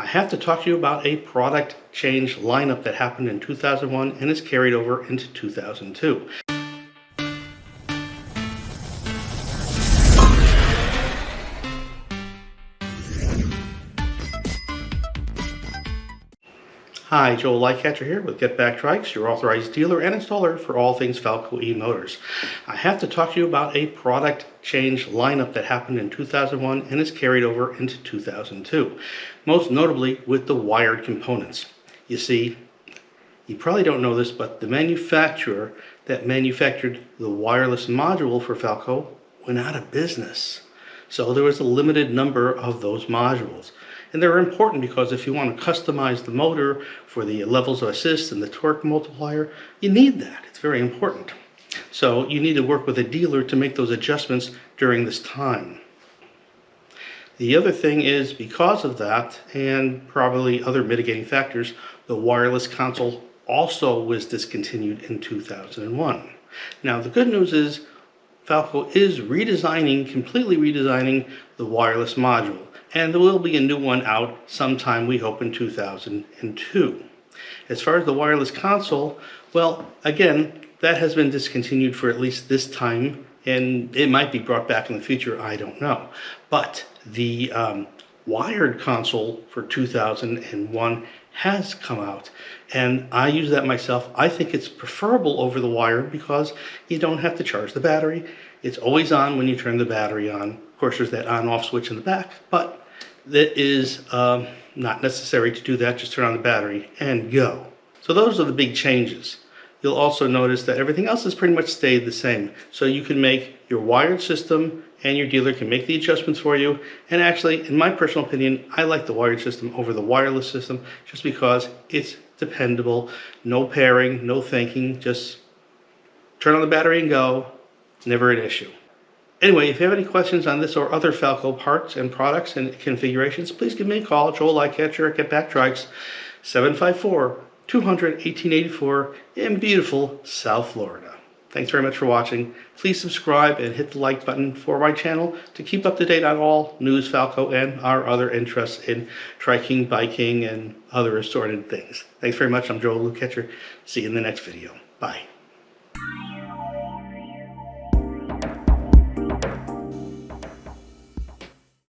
I have to talk to you about a product change lineup that happened in 2001 and is carried over into 2002. Hi, Joel Lightcatcher here with Get Back Trikes, your authorized dealer and installer for all things Falco e-motors. I have to talk to you about a product change lineup that happened in 2001 and is carried over into 2002, most notably with the wired components. You see, you probably don't know this, but the manufacturer that manufactured the wireless module for Falco went out of business. So there was a limited number of those modules. And they're important because if you want to customize the motor for the levels of assist and the torque multiplier, you need that. It's very important. So you need to work with a dealer to make those adjustments during this time. The other thing is because of that and probably other mitigating factors, the wireless console also was discontinued in 2001. Now the good news is Falco is redesigning, completely redesigning the wireless module and there will be a new one out sometime we hope in 2002. As far as the wireless console, well, again, that has been discontinued for at least this time, and it might be brought back in the future, I don't know. But the um, wired console for 2001 has come out and I use that myself. I think it's preferable over the wire because you don't have to charge the battery. It's always on when you turn the battery on. Of course, there's that on-off switch in the back, but that is um, not necessary to do that. Just turn on the battery and go. So those are the big changes. You'll also notice that everything else has pretty much stayed the same. So you can make your wired system and your dealer can make the adjustments for you. And actually, in my personal opinion, I like the wired system over the wireless system just because it's dependable, no pairing, no thinking, just turn on the battery and go, never an issue. Anyway, if you have any questions on this or other Falco parts and products and configurations, please give me a call, Joel Lightcatcher at Get Back Trikes, 754-200-1884 in beautiful South Florida. Thanks very much for watching. Please subscribe and hit the like button for my channel to keep up to date on all news Falco and our other interests in triking, biking, and other assorted things. Thanks very much. I'm Joel Lightcatcher. See you in the next video. Bye.